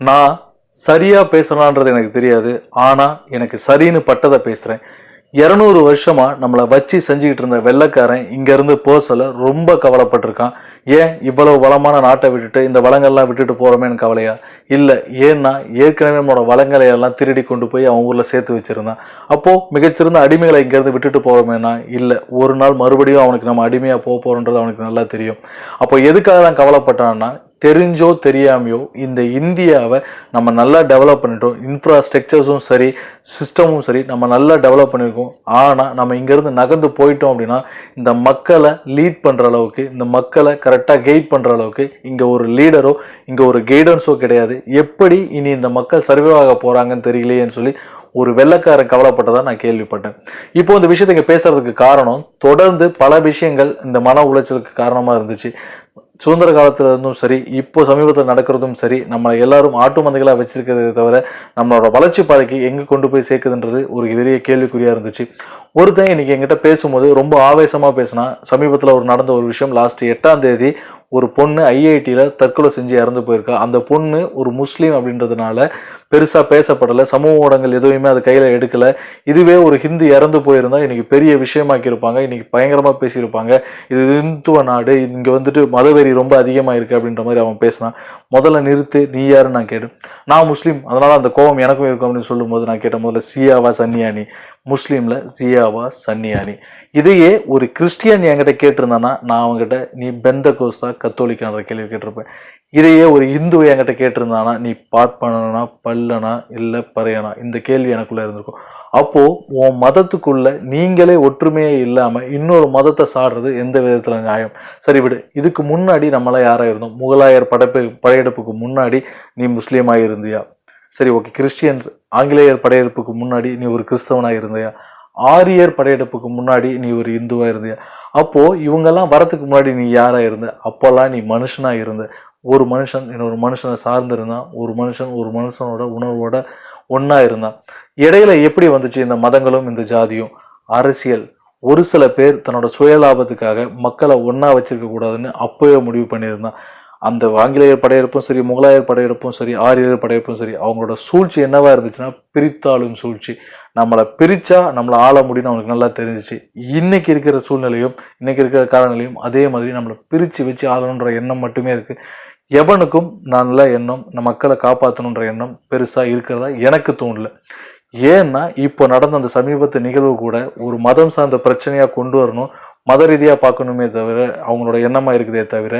நான் சரியாக பேசலான்றது எனக்கு தெரியாது. ஆனால் எனக்கு சரின்னு பட்டதை பேசுகிறேன் இரநூறு வருஷமாக நம்மளை வச்சு செஞ்சுக்கிட்டு இருந்த வெள்ளைக்காரன் இங்கேருந்து போசல ரொம்ப கவலைப்பட்டிருக்கான். ஏன் இவ்வளவு வளமான நாட்டை விட்டுட்டு இந்த வளங்கள்லாம் விட்டுட்டு போகிறோமேனு கவலையா? இல்லை ஏன்னா ஏற்கனவே நம்மளோட வளங்களை எல்லாம் திருடி கொண்டு போய் அவன் ஊரில் சேர்த்து வச்சுருந்தான். அப்போது மிகச்சிறந்த அடிமைகளை இங்கேருந்து விட்டுட்டு போகிறோமேனா இல்லை ஒரு நாள் மறுபடியும் அவனுக்கு நம்ம அடிமையாக போக போகிறோன்றது அவனுக்கு நல்லா தெரியும். அப்போ எதுக்காக தான் கவலைப்பட்டான்னா தெரிஞ்சோ தெரியாமையோ இந்த இந்தியாவை நம்ம நல்லா டெவலப் பண்ணிட்டோம். இன்ஃப்ராஸ்ட்ரக்சர்ஸும் சரி சிஸ்டமும் சரி நம்ம நல்லா டெவலப் பண்ணியிருக்கோம் ஆனால் நம்ம இங்கேருந்து நகர்ந்து போயிட்டோம் அப்படின்னா இந்த மக்களை லீட் பண்ணுற அளவுக்கு இந்த மக்களை கரெக்டாக கைட் பண்ணுற அளவுக்கு இங்கே ஒரு லீடரோ இங்கே ஒரு கைடன்ஸோ கிடையாது. எப்படி இனி இந்த மக்கள் சர்வே ஆக போகிறாங்கன்னு தெரியலையேன்னு சொல்லி ஒரு வெள்ளக்காரன் கவலைப்பட்டதாக நான் கேள்விப்பட்டேன். இப்போ இந்த விஷயத்தை இங்கே பேசுறதுக்கு காரணம் தொடர்ந்து பல விஷயங்கள் இந்த மன உளைச்சலுக்கு காரணமாக இருந்துச்சு. சுதந்திர காலத்தில் இருந்தும் சரி இப்போ சமீபத்தில் நடக்கிறதும் சரி நம்ம எல்லாரும் ஆட்டு மந்தைகளாக வச்சிருக்கிறதே தவிர நம்மளோட வளர்ச்சி பாதைக்கு எங்கே கொண்டு போய் சேர்க்குதுன்றது ஒரு பெரிய கேள்விக்குறியாக இருந்துச்சு. ஒருத்தன் இன்னைக்கு எங்கிட்ட பேசும்போது ரொம்ப ஆவேசமாக பேசினா சமீபத்தில் ஒரு நடந்த ஒரு விஷயம் லாஸ்ட் எட்டாம் தேதி ஒரு பொண்ணு ஐஐடியில் தற்கொலை செஞ்சு இறந்து போயிருக்கா. அந்த பொண்ணு ஒரு முஸ்லீம் அப்படின்றதுனால பெருசா பேசப்படலை. சமூக ஊடகங்கள் எதுவுமே அது கையில எடுக்கல. இதுவே ஒரு ஹிந்து இறந்து போயிருந்தா இன்னைக்கு பெரிய விஷயமாக்கி இருப்பாங்க இன்னைக்கு பயங்கரமா பேசியிருப்பாங்க. இது இந்துத்துவ நாடு. இங்க வந்துட்டு மதவெறி ரொம்ப அதிகமா இருக்கு அப்படின்ற மாதிரி அவன் பேசினான். முதல்ல நிறுத்து. நீ யாருன்னு நான் கேட்டேன். நான் முஸ்லீம். அதனால அந்த கோபம் எனக்கும் இருக்கும் அப்படின்னு சொல்லும்போது நான் கேட்டேன் முதல்ல சியாவா சன்னியானி? முஸ்லீம்ல சியாவா சன்னியானி. இதையே ஒரு கிறிஸ்டியன் என்கிட்ட கேட்டிருந்தானா நான் அவங்ககிட்ட நீ பெந்த கோஸ்தா கத்தோலிக்கான்ற கேள்வி கேட்டிருப்பேன். இதையே ஒரு இந்து என்கிட்ட கேட்டிருந்தானா நீ பார்ப்பனா பல்லனா இல்லை பறையனா? இந்த கேள்வி எனக்குள்ளே இருந்திருக்கும். அப்போது உன் மதத்துக்குள்ள நீங்களே ஒற்றுமையே இல்லாமல் இன்னொரு மதத்தை சாடுறது எந்த விதத்தில் நியாயம்? சரி விடு இதுக்கு முன்னாடி நம்மளாம் யாராக இருந்தோம்? முகலாயர் படைப்பு படையெடுப்புக்கு முன்னாடி நீ முஸ்லீமாக இருந்தியா? சரி ஓகே கிறிஸ்டியன்ஸ் ஆங்கிலேயர் படையெடுப்புக்கு முன்னாடி நீ ஒரு கிறிஸ்தவனாக இருந்தியா? ஆரியர் படையெடுப்புக்கு முன்னாடி நீ ஒரு இந்துவா இருந்தியா? அப்போது இவங்கெல்லாம் வரத்துக்கு முன்னாடி நீ யாராக இருந்த? அப்போல்லாம் நீ மனுஷனாக இருந்த. ஒரு மனுஷன் இன்னொரு மனுஷனை சார்ந்திருந்தான். ஒரு மனுஷன் ஒரு மனுஷனோட உணர்வோட ஒன்றா இருந்தான். இடையில எப்படி வந்துச்சு இந்த மதங்களும் இந்த ஜாதியும்? அரசியல். ஒரு சில பேர் தன்னோட சுயலாபத்துக்காக மக்களை ஒன்றா வச்சிருக்க கூடாதுன்னு முடிவு பண்ணியிருந்தான். அந்த ஆங்கிலேயர் படையெடுப்பும் சரி முகலாயர் படையெடுப்பும் சரி ஆரியர் படையெடுப்பும் சரி அவங்களோட சூழ்ச்சி என்னவா இருந்துச்சுன்னா பிரித்தாளும் சூழ்ச்சி. நம்மளை பிரித்தா நம்மளை ஆள முடியும்னு அவங்களுக்கு நல்லா தெரிஞ்சிச்சு. இன்னைக்கு இருக்கிற சூழ்நிலையும் இன்னைக்கு இருக்கிற காலநிலையும் அதே மாதிரி நம்மளை பிரித்து வச்சு ஆளணுன்ற எண்ணம் மட்டுமே இருக்குது எவனுக்கும் நல்ல எண்ணம் நம்ம மக்களை காப்பாற்றணுன்ற எண்ணம் பெருசாக இருக்கிறதா எனக்கு தோணல. ஏன்னா இப்போ நடந்த அந்த சமீபத்து நிகழ்வு கூட ஒரு மதம் சார்ந்த பிரச்சனையாக கொண்டு வரணும் மத ரீதியாக பார்க்கணுமே தவிர அவங்களோட எண்ணமாக இருக்குதே தவிர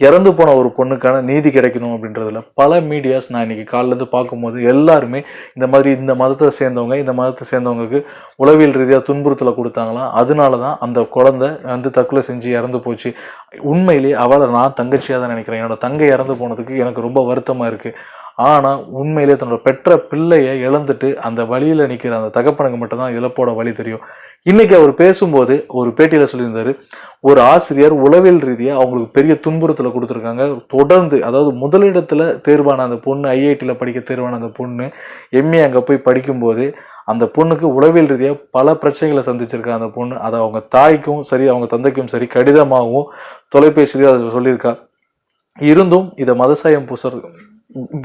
இறந்து போன ஒரு பொண்ணுக்கான நீதி கிடைக்கணும் அப்படின்றதுல பல மீடியாஸ் நான் இன்னைக்கு காலிலேருந்து பார்க்கும்போது எல்லாருமே இந்த மாதிரி இந்த மதத்தை சேர்ந்தவங்க இந்த மதத்தை சேர்ந்தவங்களுக்கு உளவியல் ரீதியாக துன்புறுத்தலை கொடுத்தாங்களாம். அதனால தான் அந்த குழந்தை வந்து தற்கொலை செஞ்சு இறந்து போச்சு. உண்மையிலேயே அவளை நான் தங்கச்சியாக தான் நினைக்கிறேன். என்னோட தங்கை இறந்து போனதுக்கு எனக்கு ரொம்ப வருத்தமாக இருக்குது ஆனால் உண்மையிலே தன்னோட பெற்ற பிள்ளையை இழந்துட்டு அந்த வழியில் நிற்கிற அந்த தகப்பனுக்கு மட்டும்தான் இழப்போட வழி தெரியும். இன்றைக்கி அவர் பேசும்போது ஒரு பேட்டியில் சொல்லியிருந்தார் ஒரு ஆசிரியர் உளவியல் ரீதியாக அவங்களுக்கு பெரிய துன்புறுத்தலை கொடுத்துருக்காங்க. தொடர்ந்து அதாவது முதலிடத்தில் தேர்வான அந்த பொண்ணு ஐஐடியில் படிக்க தேர்வான அந்த பொண்ணு எம்ஏ அங்கே போய் படிக்கும்போது அந்த பொண்ணுக்கு உளவியல் ரீதியாக பல பிரச்சனைகளை சந்திச்சிருக்கா அந்த பொண்ணு அதை அவங்க தாய்க்கும் சரி அவங்க தந்தைக்கும் சரி கடிதமாகவும் தொலைபேசியிலையும் அதை சொல்லியிருக்கா. இருந்தும் இதை மதசாயம் பூசர்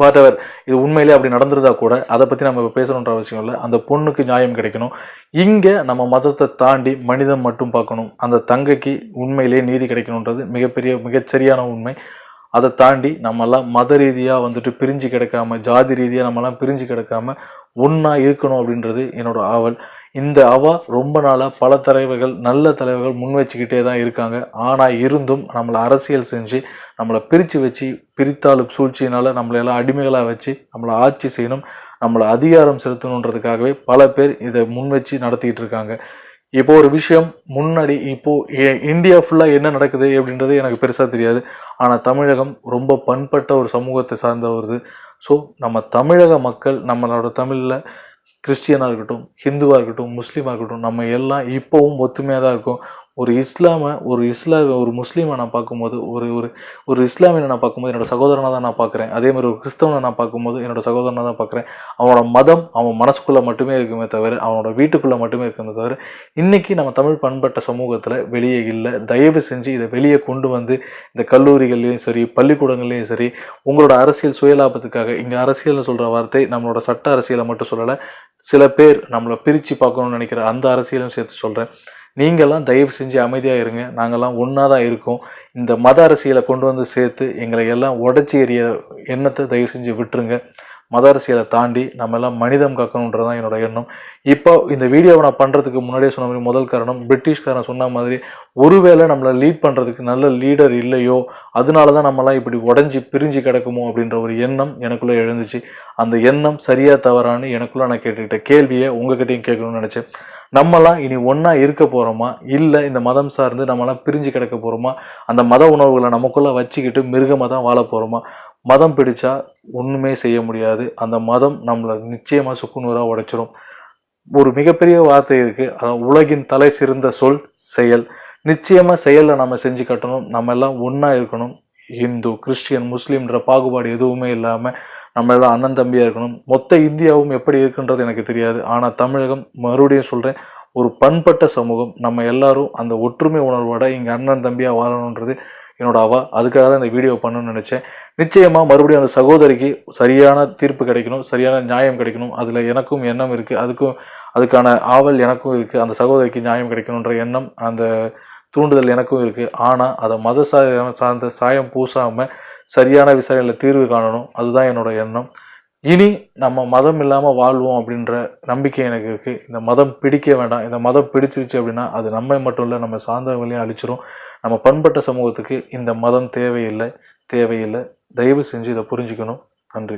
வாட்டவர் இது உண்மையிலே அப்படி நடந்திருந்தா கூட அதை பற்றி நம்ம இப்போ பேசணுன்ற அவசியம் இல்லை. அந்த பொண்ணுக்கு நியாயம் கிடைக்கணும். இங்கே நம்ம மதத்தை தாண்டி மனிதம் மட்டும் பார்க்கணும். அந்த தங்கைக்கு உண்மையிலேயே நீதி கிடைக்கணுன்றது மிகப்பெரிய மிகச்சரியான உண்மை. அதை தாண்டி நம்மெல்லாம் மத ரீதியாக வந்துட்டு பிரிஞ்சு கிடக்காம ஜாதி ரீதியாக நம்மெல்லாம் பிரிஞ்சு கிடக்காம ஒன்றா இருக்கணும் அப்படின்றது என்னோட ஆவல். இந்த அவா ரொம்ப நாளாக பல தலைவர்கள் நல்ல தலைவர்கள் முன் வச்சுக்கிட்டே தான் இருக்காங்க. ஆனால் இருந்தும் நம்மளை அரசியல் செஞ்சு நம்மளை பிரித்து வச்சு பிரித்தாளும் சூழ்ச்சியினால் நம்மளை எல்லாம் அடிமைகளாக வச்சு நம்மளை ஆட்சி செய்யணும் நம்மளை அதிகாரம் செலுத்தணுன்றதுக்காகவே பல பேர் இதை முன் வச்சு நடத்திக்கிட்டு இருக்காங்க. இப்போ ஒரு விஷயம் முன்னாடி இப்போ இந்தியா ஃபுல்லாக என்ன நடக்குது அப்படின்றது எனக்கு பெருசாக தெரியாது. ஆனால் தமிழகம் ரொம்ப பண்பட்ட ஒரு சமூகத்தை சார்ந்த வருது ஸோ நம்ம தமிழக மக்கள் நம்மளோட தமிழில் கிறிஸ்டியனாக இருக்கட்டும் ஹிந்துவாக இருக்கட்டும் முஸ்லீமாக இருக்கட்டும் நம்ம எல்லாம் இப்போவும் ஒத்துமையாக தான் இருக்கோம். ஒரு இஸ்லாமை ஒரு இஸ்லாம ஒரு முஸ்லீமை நான் பார்க்கும்போது ஒரு ஒரு ஒரு இஸ்லாமியனை நான் பார்க்கும்போது என்னோடய சகோதரனாக தான் நான் பார்க்குறேன். அதே மாதிரி ஒரு கிறிஸ்தவனை நான் பார்க்கும்போது என்னோடய சகோதரனாக தான் பார்க்குறேன். அவனோட மதம் அவன் மனசுக்குள்ளே மட்டுமே இருக்குமே தவிர அவனோட வீட்டுக்குள்ளே மட்டுமே இருக்குமே தவிர இன்றைக்கி நம்ம தமிழ் பண்பட்ட சமூகத்தில் வெளியே இல்லை. தயவு செஞ்சு இதை வெளியே கொண்டு வந்து இந்த கல்லூரிகள்லேயும் சரி பள்ளிக்கூடங்கள்லையும் சரி உங்களோட அரசியல் சுயலாபத்துக்காக இங்கே அரசியல்னு சொல்கிற வார்த்தை நம்மளோட சட்ட அரசியலை மட்டும் சொல்லலை சில பேர் நம்மளை பிரித்து பார்க்கணும்னு நினைக்கிற அந்த அரசியலும் சேர்த்து சொல்கிறேன் நீங்கள்லாம் தயவு செஞ்சு அமைதியாக இருங்க. நாங்கள்லாம் ஒன்றா தான் இருக்கோம். இந்த மத அரசியலை கொண்டு வந்து சேர்த்து எங்களை எல்லாம் உடச்சி எறிய எண்ணத்தை தயவு செஞ்சு விட்டுருங்க. மத அரசியலை தாண்டி நம்ம எல்லாம் மனிதம் காக்கணுன்றது தான் என்னோட எண்ணம். இப்போ இந்த வீடியோவை நான் பண்ணுறதுக்கு முன்னாடியே சொன்ன மாதிரி முதல் காரணம் பிரிட்டிஷ்காரன் சொன்ன மாதிரி ஒருவேளை நம்மளை லீட் பண்ணுறதுக்கு நல்ல லீடர் இல்லையோ அதனால தான் நம்மலாம் இப்படி உடஞ்சி பிரிஞ்சு கிடக்குமோ அப்படின்ற ஒரு எண்ணம் எனக்குள்ளே எழுந்துச்சு. அந்த எண்ணம் சரியா தவறான்னு எனக்குள்ள நான் கேட்டுக்கிட்ட கேள்வியை உங்ககிட்டயும் கேட்கணும்னு நினச்சேன். நம்மலாம் இனி ஒன்றா இருக்க போகிறோமா இல்லை இந்த மதம் சார்ந்து நம்மளாம் பிரிஞ்சு கிடக்க போகிறோமா அந்த மத உணர்வுகளை நமக்குள்ளே வச்சுக்கிட்டு மிருகமாக தான் வாழ போகிறோமா மதம் பிடிச்சா ஒன்றுமே செய்ய முடியாது. அந்த மதம் நம்மளை நிச்சயமாக சுக்குநூறாக உடைச்சிரும். ஒரு மிகப்பெரிய வார்த்தை இருக்குது அதாவது உலகின் தலை சிறந்த சொல் செயல். நிச்சயமாக செயலை நம்ம செஞ்சு கட்டணும். நம்ம எல்லாம் ஒன்றா இருக்கணும். இந்து கிறிஸ்டியன் முஸ்லீம்ன்ற பாகுபாடு எதுவுமே இல்லாமல் நம்ம எல்லாம் அண்ணன் தம்பியாக இருக்கணும். மொத்த இந்தியாவும் எப்படி இருக்குன்றது எனக்கு தெரியாது. ஆனால் தமிழகம் மறுபடியும் சொல்கிறேன் ஒரு பண்பட்ட சமூகம். நம்ம எல்லாரும் அந்த ஒற்றுமை உணர்வோட இங்கே அண்ணன் தம்பியாக வாழணுன்றது என்னோட அவா. அதுக்காக தான் இந்த வீடியோ பண்ணணும்னு நினச்சேன். நிச்சயமாக மறுபடியும் அந்த சகோதரிக்கு சரியான தீர்ப்பு கிடைக்கணும் சரியான நியாயம் கிடைக்கணும். அதில் எனக்கும் எண்ணம் இருக்குது அதுக்கும் அதுக்கான ஆவல் எனக்கும் இருக்குது அந்த சகோதரிக்கு நியாயம் கிடைக்கணுன்ற எண்ணம் அந்த தூண்டுதல் எனக்கும் இருக்குது ஆனால் அதை மத சார்ந்த சாயம் பூசாமல் சரியான விசாரணையில் தீர்வு காணணும். அதுதான் என்னோட எண்ணம். இனி நம்ம மதம் இல்லாமல் வாழ்வோம் அப்படின்ற நம்பிக்கை எனக்கு இருக்குது இந்த மதம் பிடிக்க வேண்டாம். இந்த மதம் பிடிச்சிருச்சு அப்படின்னா அது நம்மை மட்டும் இல்லை நம்ம சார்ந்தவங்களையும் அழிச்சிரும். நம்ம பண்பட்ட சமூகத்துக்கு இந்த மதம் தேவையில்லை தேவையில்லை. தயவு செஞ்சு இதை புரிஞ்சுக்கணும். நன்றி.